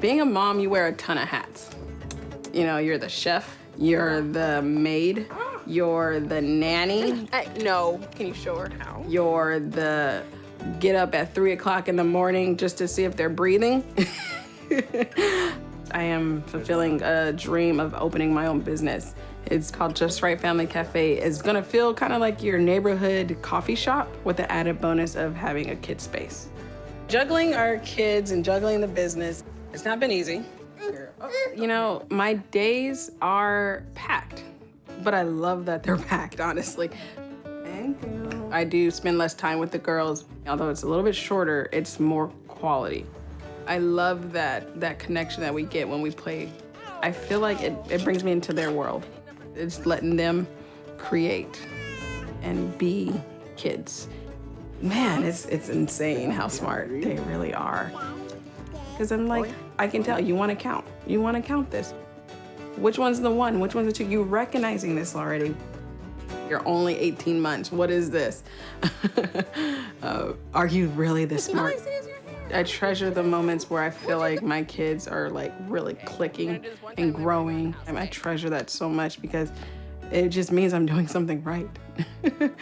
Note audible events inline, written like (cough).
Being a mom, you wear a ton of hats. You know, you're the chef, you're the maid, you're the nanny, no. Can you show her how? you're the get up at three o'clock in the morning just to see if they're breathing. (laughs) I am fulfilling a dream of opening my own business. It's called Just Right Family Cafe. It's gonna feel kind of like your neighborhood coffee shop with the added bonus of having a kid space. Juggling our kids and juggling the business, it's not been easy. You know, my days are packed, but I love that they're (laughs) packed, honestly. Thank you. I do spend less time with the girls. Although it's a little bit shorter, it's more quality. I love that that connection that we get when we play. I feel like it, it brings me into their world. It's letting them create and be kids. Man, it's it's insane how smart they really are. Because I'm like, I can tell you want to count. You want to count this. Which one's the one? Which one's the two? You recognizing this already. You're only 18 months. What is this? (laughs) uh, are you really this smart? I treasure the moments where I feel like my kids are like really clicking and growing. And I treasure that so much because it just means I'm doing something right. (laughs)